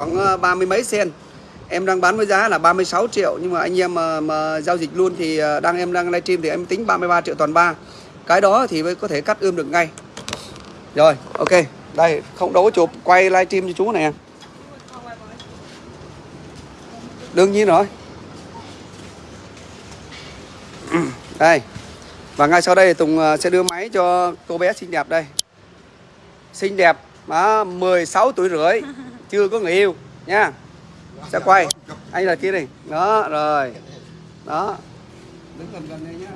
khoảng ờ, ba mươi mấy sen. Em đang bán với giá là 36 triệu nhưng mà anh em mà, mà giao dịch luôn thì ờ, đang em đang livestream thì em tính 33 triệu toàn ba. Cái đó thì mới có thể cắt ươm được ngay. Rồi ok. Đây không đâu có chụp. Quay livestream cho chú này đương nhiên rồi. Đây. Và ngay sau đây Tùng sẽ đưa máy cho cô bé xinh đẹp đây. Xinh đẹp mà 16 tuổi rưỡi chưa có người yêu, nha. Sẽ quay. Anh là kia đi. Đó, rồi. Đó. Đứng gần gần đây nhá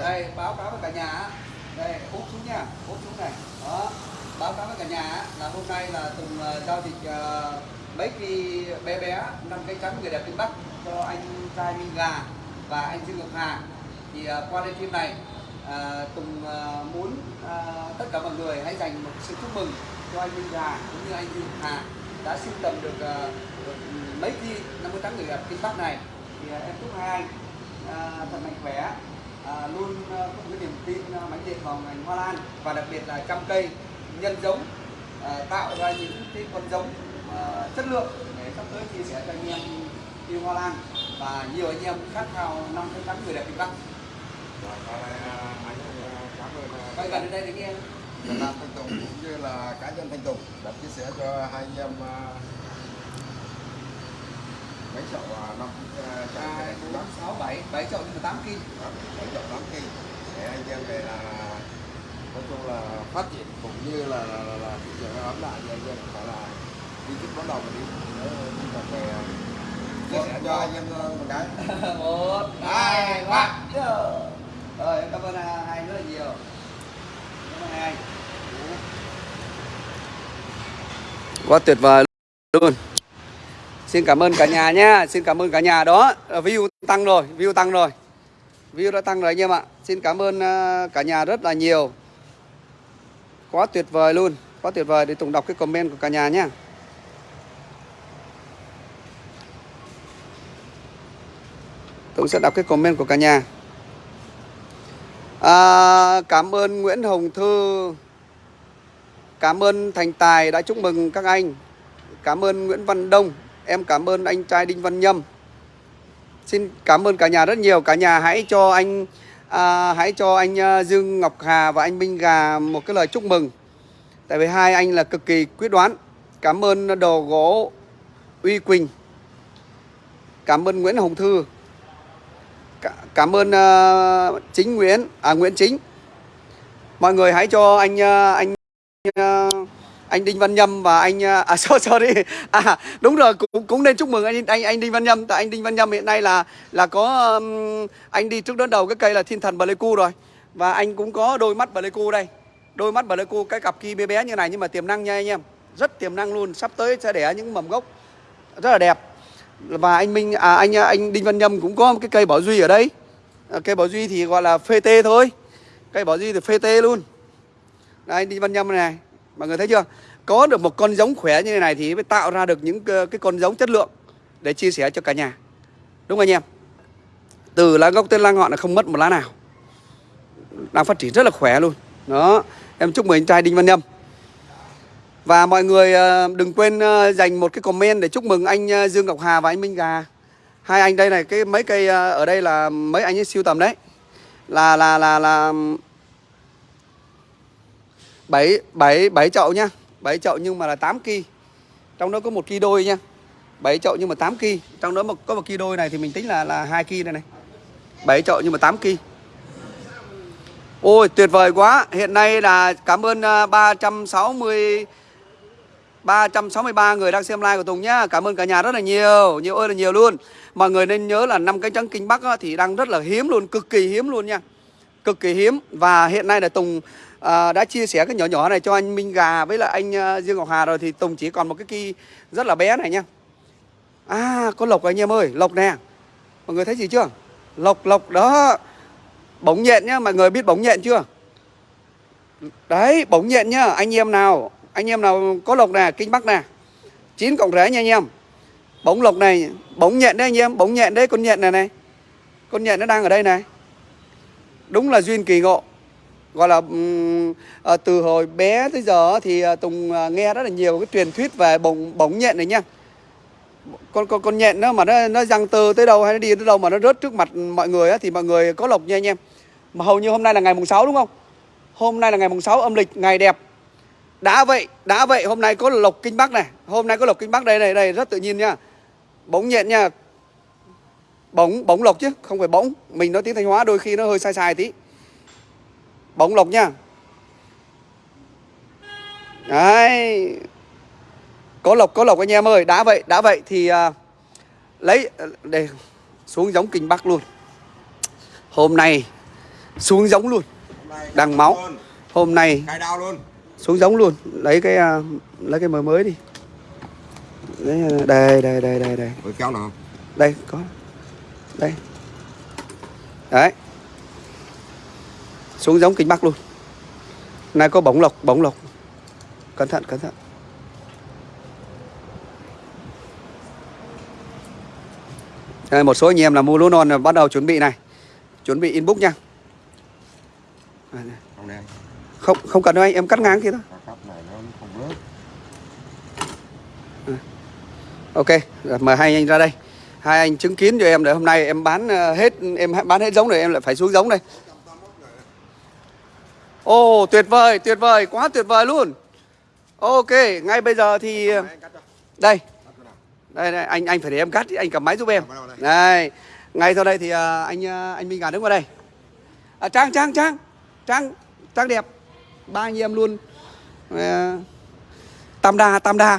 đây. báo cáo với cả nhà đây, úp xuống nha, úp xuống này. Đó. Báo cáo với cả nhà là hôm nay là tùng ờ, giao dịch ờ, mấy cái bé bé năm cây trắng người đẹp kinh bắc cho anh trai minh gà và anh dương ngọc hà. Thì ờ, qua qua phim này Ờ, à, tùng à, ờ, muốn à, tất cả mọi người hãy dành một sự chúc mừng cho anh minh Hà cũng như anh dương hà đã sưu tầm được, à, được ừ, mấy chi năm mươi người gặp kinh bắc này. Thì à, em chúc hai anh à, thật mạnh khỏe à, luôn à, có một cái niềm tin à, mãnh liệt vào ngành hoa lan và đặc biệt là trăm cây nhân giống à, tạo ra những cái con giống à, chất lượng để sắp tới chia sẻ cho anh em yêu hoa lan và nhiều anh em khát khao năm cái trắng người đẹp kinh Bắc. À, à, à, quay gần đây để nghe. Việt Nam Thanh Tùng cũng như là cá nhân Thanh Tùng đã chia sẻ cho hai anh em à, mấy chậu à, năm à, trái hai cây bốn sáu bảy. Bảy chậu nhưng mà tám kim mấy chậu tám cây để anh em về là nói chung là phát triển cũng như là là, là, là thị trường ấm lại thì anh em phải là đi chút bắt đầu mà đi. Đi cà phê à, chia sẻ cho. anh em à, một cái. Một hai ba rồi, em cảm ơn à, hai rất là nhiều. Cảm ơn hai. Quá tuyệt vời luôn. Xin cảm ơn cả nhà nhé xin cảm ơn cả nhà đó. Ờ, view tăng rồi, view tăng rồi. View đã tăng rồi anh em ạ. Xin cảm ơn à, cả nhà rất là nhiều. Quá tuyệt vời luôn. Quá tuyệt vời. Để tùng đọc cái comment của cả nhà nhé Tùng sẽ đọc cái comment của cả nhà. À, cảm ơn Nguyễn Hồng Thư. Cảm ơn Thành Tài đã chúc mừng các anh. Cảm ơn Nguyễn Văn Đông. Em cảm ơn anh trai Đinh Văn Nhâm. Xin cảm ơn cả nhà rất nhiều. Cả nhà hãy cho anh à, hãy cho anh à, Dương Ngọc Hà và anh Minh Gà một cái lời chúc mừng. Tại vì hai anh là cực kỳ quyết đoán. Cảm ơn đồ gỗ Uy Quỳnh. Cảm ơn Nguyễn Hồng Thư. Cảm ơn ờ, Chính Nguyễn, à Nguyễn Chính. Mọi người hãy cho anh ờ, anh ờ, anh Đinh Văn Nhâm và anh à sorry, sorry. À đúng rồi cũng cũng nên chúc mừng anh anh anh Đinh Văn Nhâm tại anh Đinh Văn Nhâm hiện nay là là có anh đi trước đón đầu cái cây là Thiên Thần Pleiku rồi. Và anh cũng có đôi mắt Pleiku đây. Đôi mắt Pleiku cái cặp kia bé bé như này nhưng mà tiềm năng nha anh em. Rất tiềm năng luôn, sắp tới sẽ đẻ những mầm gốc rất là đẹp và anh Minh à anh à, anh Đinh Văn Nhâm cũng có một cái cây bảo duy ở đây. À, cây bảo duy thì gọi là phê tê thôi. Cây bảo duy thì phê tê luôn. Đây anh Đinh Văn Nhâm này mọi người thấy chưa? Có được một con giống khỏe như thế này thì mới tạo ra được những cái cái con giống chất lượng để chia sẻ cho cả nhà. Đúng không anh em? Từ lá gốc tới lá ngọn là không mất một lá nào. Đang phát triển rất là khỏe luôn. Đó em chúc mừng anh trai Đinh Văn Nhâm và mọi người ờ, đừng quên ờ, dành một cái comment để chúc mừng anh ờ, Dương Ngọc Hà và anh Minh Gà. Hai anh đây này, cái mấy cây ở đây là mấy anh ấy siêu tầm đấy. Là là là là 7 7 7 chậu nhá. 7 chậu nhưng mà là 8 ki. Trong đó có một ki đôi nha. 7 chậu nhưng mà 8 ki. Trong đó một có một ki đôi này thì mình tính là là 2 ki đây này. 7 chậu nhưng mà 8 ki. Ôi tuyệt vời quá Hiện nay là cảm ơn 360 363 người đang xem live của Tùng nhá. Cảm ơn cả nhà rất là nhiều. Nhiều ơi là nhiều luôn. Mọi người nên nhớ là năm cái trắng kinh Bắc á, thì đang rất là hiếm luôn Cực kỳ hiếm luôn nha. Cực kỳ hiếm. Và hiện nay là Tùng à, đã chia sẻ cái nhỏ nhỏ này cho anh Minh Gà Với là anh à, Dương Ngọc Hà rồi Thì Tùng chỉ còn một cái kỳ rất là bé này nha. À có lộc anh em ơi. Lộc nè. Mọi người thấy gì chưa? Lộc lộc đó. Bóng nhện nhá, mọi người biết bóng nhện chưa? Đấy, bóng nhện nhá, anh em nào, anh em nào có lộc nè, kinh bắc nè. chín cộng rẽ nha anh em. Bóng lộc này, bóng nhện đấy anh em, bóng nhện đấy, con nhện này này. Con nhện nó đang ở đây này. Đúng là duyên kỳ ngộ. gọi là ừm, ờ, từ hồi bé tới giờ thì à, Tùng à, nghe rất là nhiều cái truyền thuyết về bóng bóng nhện này nha con con con nhện nó mà nó nó răng tơ tới đâu hay nó đi tới đâu mà nó rớt trước mặt mọi người á thì mọi người có lộc nha anh em mà hầu như hôm nay là ngày mùng 6 đúng không hôm nay là ngày mùng 6 âm lịch ngày đẹp đã vậy đã vậy hôm nay có lộc kinh bắc này. Hôm nay có lộc kinh bắc đây này đây rất tự nhiên nha. Bóng nhện nha. Bóng bóng lộc chứ không phải bóng mình nói tiếng thanh hóa đôi khi nó hơi sai sai tí. Bóng lộc nha. Đấy. Có lộc có lộc anh em ơi. Đã vậy đã vậy thì à, lấy để xuống giống kinh bắc luôn. Hôm nay xuống giống luôn. Đằng máu. hôm nay. Xuống giống luôn. Lấy cái à, lấy cái mới mới đi. À, đây đây đây đây đây. Với kéo nào? Không? đây có. Đây. Đấy. Xuống giống kinh bắc luôn. Nay có bóng lộc bóng lộc. Cẩn thận cẩn thận. Đây, một số anh em là mua lúa non là bắt đầu chuẩn bị này. Chuẩn bị inbox nha. Đây, này. Không không cần đâu anh em cắt ngang kia thôi Cái cắp này nó không rớt. Ok, mời hai anh ra đây. Hai anh chứng kiến cho em để hôm nay em bán ờ, hết em bán hết giống rồi em lại phải xuống giống đây. Ồ, tuyệt vời, tuyệt vời, quá tuyệt vời luôn. Ok, ngay bây giờ thì đây, đây, đây anh anh phải để em cắt, anh cầm máy giúp em. Đây, ngay sau đây thì ờ, anh ờ, anh Minh Gà đứng vào đây. À, Trang Trang Trang, Trang Trang đẹp, ba anh em luôn. Ờ, Tam đa, tam đa.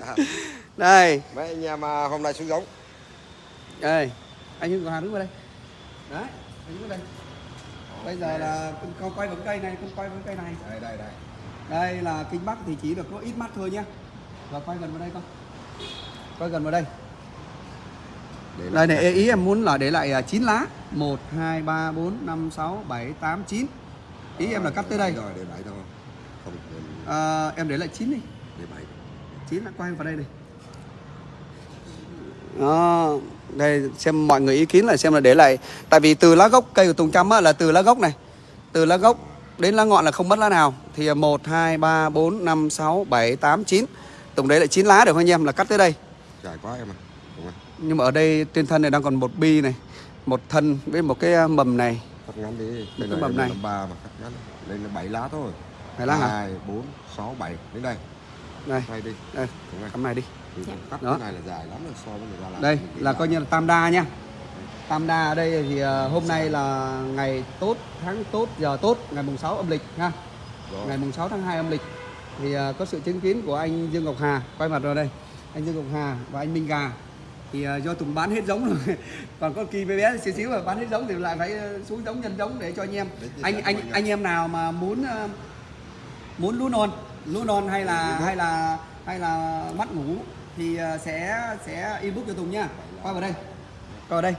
đây. Mấy anh em à, hôm nay xuống giống. đây anh Hưng Hà đứng vào đây đấy anh đứng vào đây bây giờ là con quay vào cây này con quay vào cây này Đây đây đây. đây là kinh bắc thì chỉ được có ít mắt thôi nhá và quay gần vào đây con quay gần vào đây Để đây này ý em muốn là để lại à, 9 lá 1 2 3 4 5 6 7 8 9 ý em là cắt tới đây. Rồi để bảy thôi. Không để, à, em để lại 9 đi. Để bảy. 9 là quay vào đây này đó đây xem mọi người ý kiến là xem là để lại. Tại vì từ lá gốc cây của Tùng Trăm á, là từ lá gốc này. Từ lá gốc đến lá ngọn là không mất lá nào. Thì 1 2 3 4 5 6 7 8 9 Tùng để lại 9 lá được không anh em? Là cắt tới đây. Dài quá em à. Đúng không? nhưng mà ở đây trên thân này đang còn một bi này. Một thân với một cái à, mầm này Cắt ngắn đi. cái Đây là mầm đây này. là ba mà cắt ngắn. Đây là bảy lá thôi. Bảy lá hả? Hai, bốn, sáu, bảy. Đến đây. đây Quay đi. đây cắm này đi Thì Cắt Đó. cái này là dài lắm rồi so với người ta làm. đây là coi như là tam đa nha tam đa ở đây thì à, hôm nay là ngày tốt tháng tốt giờ tốt ngày mùng 6 âm lịch ha Rồi. ngày mùng 6 tháng 2 âm lịch thì à, có sự chứng kiến của anh Dương Ngọc Hà quay mặt vào đây anh Dương Ngọc Hà và anh Minh Gà thì à, do Tùng bán hết giống rồi. Còn có kỳ bé bé xíu xíu mà bán hết giống thì lại phải à, xuống giống nhân giống để cho anh em. Anh anh anh em nào mà muốn à, muốn lúa non lúa non hay là hay là hay là mắt ngủ thì à, sẽ sẽ inbox cho Tùng nha. Quay vào đây. Quay vào đây.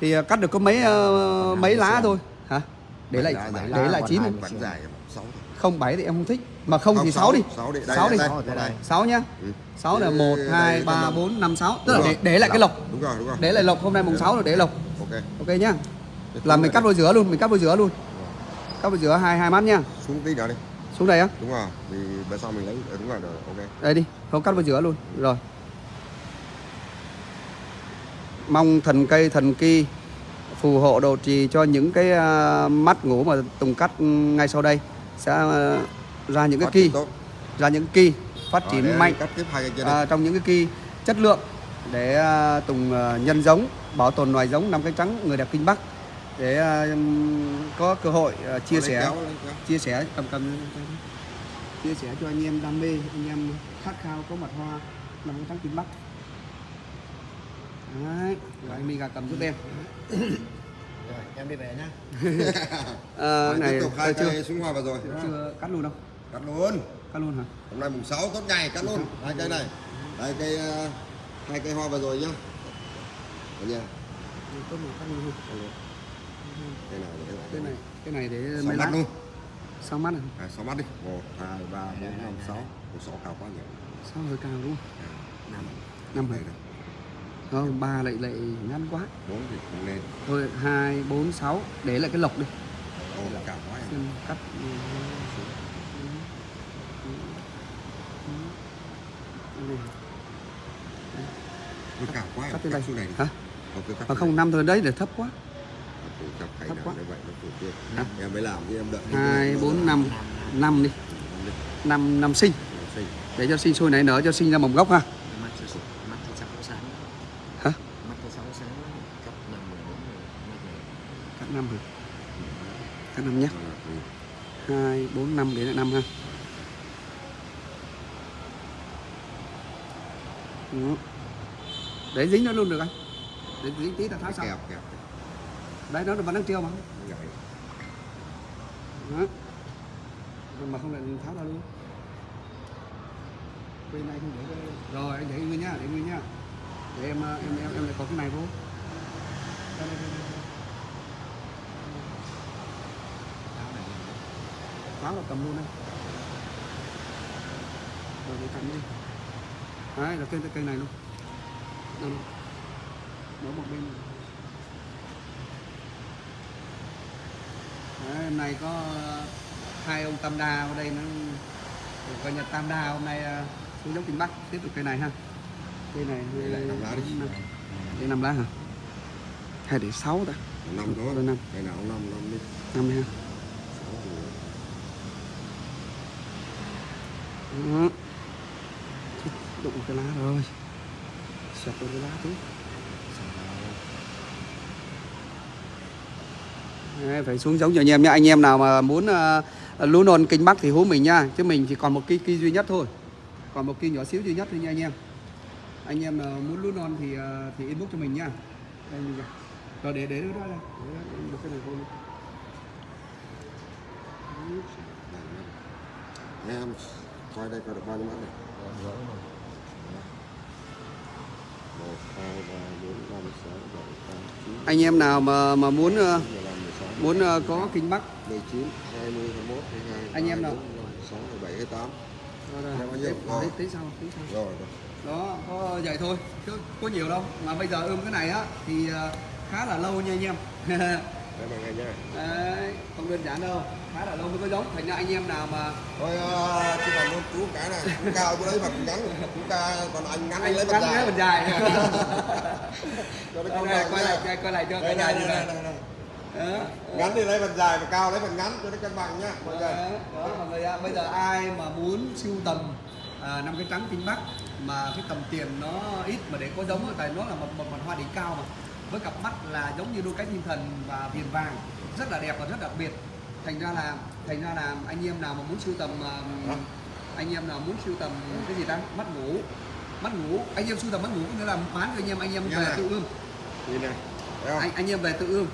Thì à, cắt được có mấy à, mấy lá thôi để lại để lại chín. Sáu thôi. không bảy thì em không thích mà không, thì sáu, đi sáu đi. Sáu nhá Ừ. sáu là một hai ba bốn năm sáu tức là để, để lại cái lộc Đúng rồi, đúng rồi. để lại lộc hôm nay mùng sáu rồi để lộc Ok. ok nhá là mình cắt vào giữa luôn mình cắt vào giữa luôn cắt vào giữa hai hai mắt nhá Xuống tí nữa đi. xuống đây á Đúng rồi. Vì bữa sau mình lấy ờ, đúng rồi rồi. Ok. đây đi không cắt vào giữa luôn rồi mong thần cây thần kỳ phù hộ độ trì cho những cái à, mắt ngủ mà tùng cắt ngay sau đây. Sẽ à, ra những cái kỳ ra những kỳ phát Rồi, triển để mạnh. cái à, trong những cái kỳ chất lượng để à, Tùng nhân giống bảo tồn loài giống năm cánh trắng người đẹp kinh Bắc. Để có cơ hội chia sẻ chia sẻ cầm cầm chia sẻ cho anh em đam mê anh em khát khao có mặt hoa năm cánh trắng kinh Bắc Đấy, rồi anh gà cầm giúp em Rồi, em đi về nhá. à, này tiếp tục hai chưa cây xuống hoa vào rồi. chưa cắt luôn đâu Cắt luôn. cắt luôn hả Hôm nay mùng 6 tốt ngày cắt luôn. Hai cây này. Hai cây ờ, hai cây hoa vào rồi nhá. Được nha. tốt mà cắt luôn Cây này để lại. cái này cái này để Sáu mấy mắt lá luôn. sáu mắt này À, sáu mắt đi. 1 2 3 4 5 6. Một sáu cao quá nhỉ. sao hơi cao đúng không Năm. năm hả này. Không ba lại lại ngắn quá. Bốn thì không lên. thôi hai bốn sáu. Để lại cái lộc đi. Ô cao quá. Em. cắt. Nó cao quá. Cắt xuống này hả? Mà xuống không năm thôi đấy để thấp quá. Này. Thấp quá. em mới làm em đợi hai bốn năm. năm đi. Năm năm sinh. Để cho sinh sôi nảy nở cho sinh ra mầm gốc ha mắt thì mắt thì sáu sáng hả mắt thì sáu sáng cấp năm mười bốn mười mắt này cắt năm hả? Cắt năm nhé hai bốn năm là năm ha. Đó. để dính nó luôn được anh. Để dính tí là tháo xong đấy nó vẫn đang treo mà. Gãy đó. Mà không lại tháo ra luôn. Bên này không để cái- rồi anh để nguyên nhá để nguyên nhá để em em em em lại có cái này vô. Đây, đây, đây, đây. áo này tháo là cầm luôn đây. Rồi để cạnh đi. Đấy là cây cây này luôn. Đây. Đó một bên đấy, hôm nay có hai ông tam đa ở đây nó coi như tam đa hôm nay ờ, xuống dốc kinh bắc tiếp tục cây này ha. Cây này Để lại năm lá đi. để năm lá hả? Hay để sáu ta. Năm Rồi năm. cái nào năm năm đi. Năm đi ha Sáu thì đó. Đụng cái lá rồi. Sập luôn cái lá chứ Đấy, phải xuống giống cho anh em nhé anh em nào mà muốn ờ, uh, lúa non kinh bắc thì hú mình nha chứ mình chỉ còn một cây cây duy nhất thôi. Còn một cây nhỏ xíu duy nhất thôi nha anh em. Anh em uh, muốn lúa non thì uh, thì inbox cho mình nha đây mình rồi để để đó đây. Một cái này luôn. em coi đây coi được bao nhiêu mắt này? Anh em nào mà mà muốn ờ, muốn ờ, có kinh bắc? Anh em nào? sáu mười bảy hai tám. Rồi tí, sau tí sau rồi rồi. Đó có vậy thôi chứ có nhiều đâu. Mà bây giờ ươm cái này á thì ờ, khá là lâu nha anh em đây mọi người nha. Đấy, không đơn giản đâu. Khá là lâu mới có giống. Thành ra anh em nào mà thôi uh, chỉ còn luôn chú cái này. Chú cao chú lấy mặt ngắn chú ca còn anh ngắn anh lấy mặt dài. mình dài. Cho nó quay lại quay, lại cho cái dài như này đó ngắn thì lấy mặt dài và cao lấy mặt ngắn cho nó cân bằng nhá mọi người. Đó, mọi người ạ. bây giờ ai mà muốn sưu tầm à, năm cái trắng kinh bắc mà cái tầm tiền nó ít mà để có giống tại nó là một một mặt hoa đỉnh cao mà với cặp mắt là giống như đôi cánh thiên thần và viền vàng rất là đẹp và rất đặc biệt. Thành ra là thành ra là anh em nào mà muốn sưu tầm anh em nào muốn sưu tầm cái gì ta? Mắt ngủ mắt ngủ anh em sưu tầm mắt ngủ có nghĩa là bán cho anh em anh em về tự ươm. Anh anh em về tự ươm.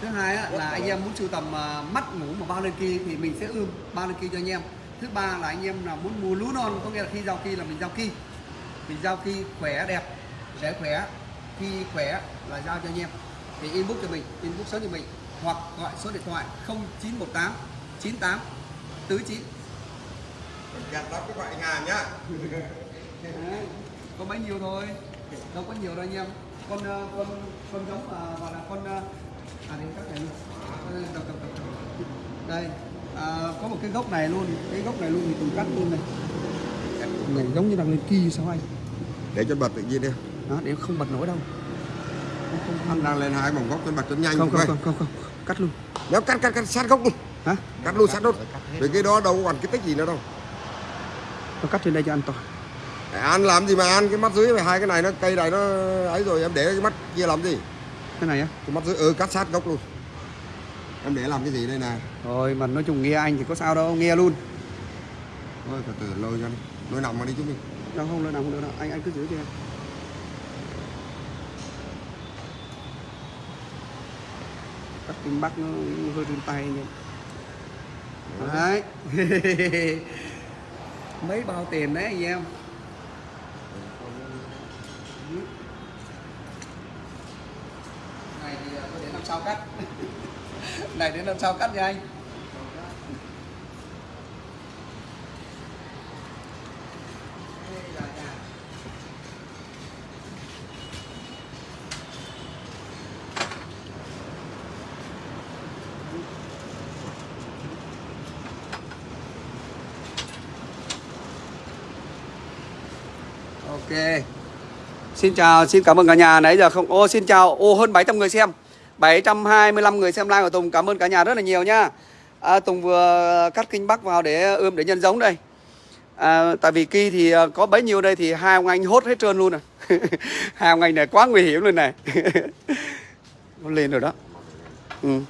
Thứ hai á, là anh em muốn sưu tầm à, mắt ngủ mà bao lên kia thì mình sẽ ươm bao lên kia cho anh em. Thứ ba là anh em nào muốn mua lúa non có nghĩa là khi giao kỳ là mình giao kỳ. Mình giao kỳ khỏe đẹp sẽ khỏe khi khỏe là giao cho anh em. Thì inbox cho mình inbox số cho mình hoặc gọi số điện thoại 0918 98 49 Mình gạt lắm cái loại ngàn nhá. Đấy, có mấy nhiêu thôi. Đâu có nhiều đâu anh em. Con ờ, con con giống mà gọi là con ờ, à đây các này luôn cầm, cầm, cầm. đây à, có một cái gốc này luôn. Cái gốc này luôn thì từng cắt luôn này. Này giống như đang lên kỳ sao anh để cho bật tự nhiên đi đó để không bật nổi đâu. Không không anh đang lên hai vòng góc cho bật cho nhanh không không không không, không. cắt luôn. Nếu cắt cắt cắt sát gốc luôn hả? Cắt luôn sát hết. Vì cái đó đâu còn cái tích gì nữa đâu. Tôi cắt trên đây cho an toàn. Để ăn làm gì mà ăn cái mắt dưới này hai cái này nó cây này nó ấy rồi em để cái mắt kia làm gì? Cái này á? Cái mắt dưới ừ cắt sát gốc luôn. Em để làm cái gì đây nè? Rồi mà nói chung nghe anh thì có sao đâu nghe luôn. Thôi từ từ lôi cho đi. Lôi nằm mà đi chúng mình đâu không nào không đâu, đâu. anh anh cứ giữ cho em cắt kinh bắc nó hơi run tay anh em đấy. Mấy bao tiền đấy anh em? Này thì tôi để năm sau cắt. Này đến năm sau cắt nha anh Đây là nhà. Ok. Xin chào, xin cảm ơn cả nhà nãy giờ không. Ô xin chào. Ô hơn 700 người xem. 725 người xem like của Tùng. Cảm ơn cả nhà rất là nhiều nhá. À, Tùng vừa cắt kinh bắc vào để ươm để nhân giống đây. À, tại vì kỳ thì à, có bấy nhiêu đây thì hai ông anh hốt hết trơn luôn rồi. À. hai ông anh này quá nguy hiểm luôn này. Nó lên rồi đó. Ừ.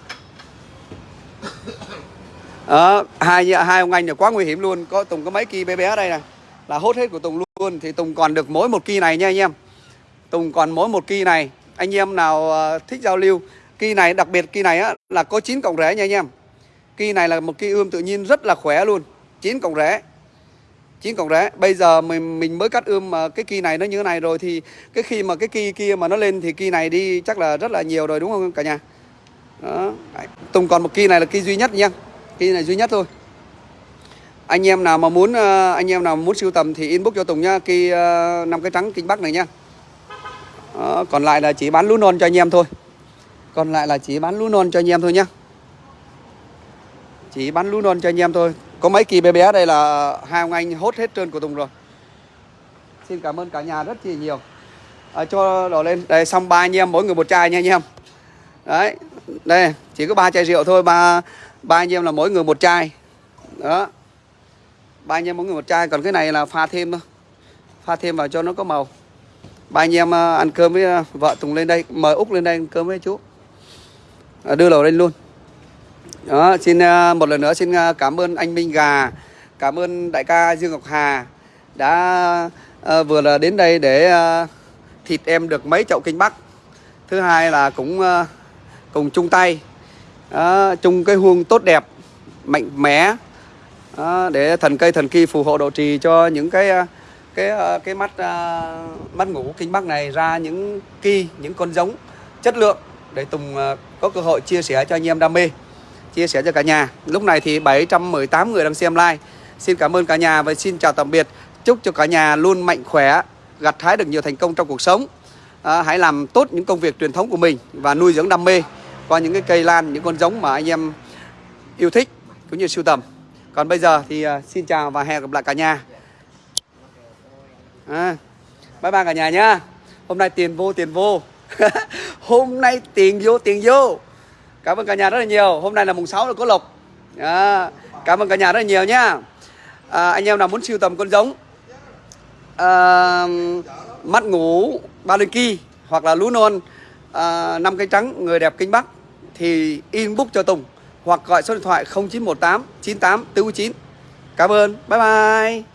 À, hai hai ông anh này quá nguy hiểm luôn. Có Tùng có mấy kỳ bé bé đây này là hốt hết của Tùng luôn thì Tùng còn được mỗi một kỳ này nha anh em. Tùng còn mỗi một kỳ này. Anh em nào ờ, thích giao lưu, kỳ này đặc biệt kỳ này á là có 9 cọng rễ nha anh em. Kỳ này là một kỳ ươm tự nhiên rất là khỏe luôn. 9 cọng rễ. 9 cọng rễ. Bây giờ mình mình mới cắt ươm mà cái kỳ này nó như thế này rồi thì cái khi mà cái kỳ kia mà nó lên thì kỳ này đi chắc là rất là nhiều rồi đúng không cả nhà? Đó. Tùng còn một kỳ này là kỳ duy nhất nha. Kỳ này duy nhất thôi anh em nào mà muốn ờ, anh em nào muốn sưu tầm thì inbox cho Tùng nhá kỳ ờ, năm cái trắng kinh bắc này nha. Đó, còn lại là chỉ bán lú non cho anh em thôi. Còn lại là chỉ bán lú non cho anh em thôi nhá. Chỉ bán lú non cho anh em thôi. Có mấy kỳ bé bé đây là hai ông anh hốt hết trơn của Tùng rồi. Xin cảm ơn cả nhà rất chi nhiều. À, cho đổ lên. Đây xong ba anh em mỗi người một chai nha anh em. Đấy đây chỉ có ba chai rượu thôi ba ba anh em là mỗi người một chai. Đó. Ba anh em mỗi người một chai còn cái này là pha thêm thôi. Pha thêm vào cho nó có màu ba anh em à, ăn cơm với à, vợ Tùng lên đây mời Úc lên đây ăn cơm với chú. À, đưa lầu lên luôn. Đó xin à, một lần nữa xin cảm ơn anh Minh Gà cảm ơn đại ca Dương Ngọc Hà đã uh, vừa là đến đây để uh, thịt em được mấy chậu kinh bắc. Thứ hai là cũng uh, cùng chung tay uh, chung cái huông tốt đẹp mạnh mẽ đó, để thần cây thần kỳ phù hộ độ trì cho những cái cái ờ, cái mắt ờ, mắt ngủ kinh bắc này ra những kỳ những con giống chất lượng để Tùng ờ, có cơ hội chia sẻ cho anh em đam mê chia sẻ cho cả nhà. Lúc này thì 718 người đang xem like xin cảm ơn cả nhà và xin chào tạm biệt. Chúc cho cả nhà luôn mạnh khỏe gặt hái được nhiều thành công trong cuộc sống. À, hãy làm tốt những công việc truyền thống của mình và nuôi dưỡng đam mê qua những cái cây lan những con giống mà anh em yêu thích cũng như sưu tầm. Còn bây giờ thì uh, xin chào và hẹn gặp lại cả nhà à, bye bye cả nhà nhá hôm nay tiền vô tiền vô hôm nay tiền vô tiền vô cảm ơn cả nhà rất là nhiều hôm nay là mùng 6 là có lộc à, cảm ơn cả nhà rất là nhiều nhá à, anh em nào muốn sưu tầm con giống à, mắt ngủ ba linh kỳ hoặc là lú non à, năm cây trắng người đẹp kinh bắc thì inbox cho Tùng hoặc gọi số điện thoại 0918 98 49. Cảm ơn. Bye bye.